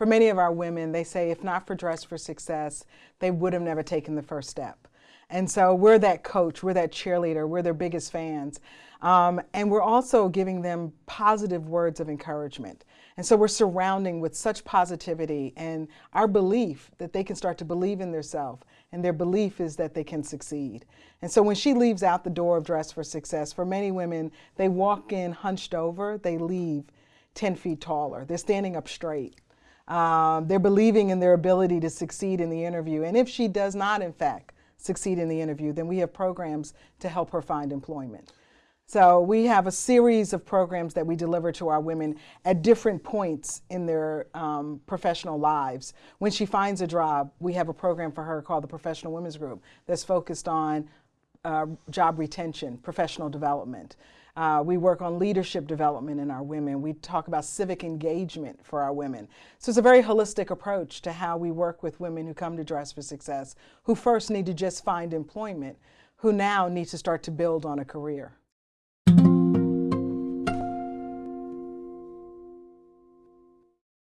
for many of our women, they say if not for Dress for Success, they would have never taken the first step. And so we're that coach, we're that cheerleader, we're their biggest fans. Um, and we're also giving them positive words of encouragement. And so we're surrounding with such positivity and our belief that they can start to believe in themselves. And their belief is that they can succeed. And so when she leaves out the door of Dress for Success, for many women, they walk in hunched over, they leave 10 feet taller. They're standing up straight. Um, they're believing in their ability to succeed in the interview. And if she does not, in fact, succeed in the interview, then we have programs to help her find employment. So we have a series of programs that we deliver to our women at different points in their um, professional lives. When she finds a job, we have a program for her called the Professional Women's Group that's focused on uh, job retention, professional development. Uh, we work on leadership development in our women. We talk about civic engagement for our women. So it's a very holistic approach to how we work with women who come to Dress for Success, who first need to just find employment, who now need to start to build on a career.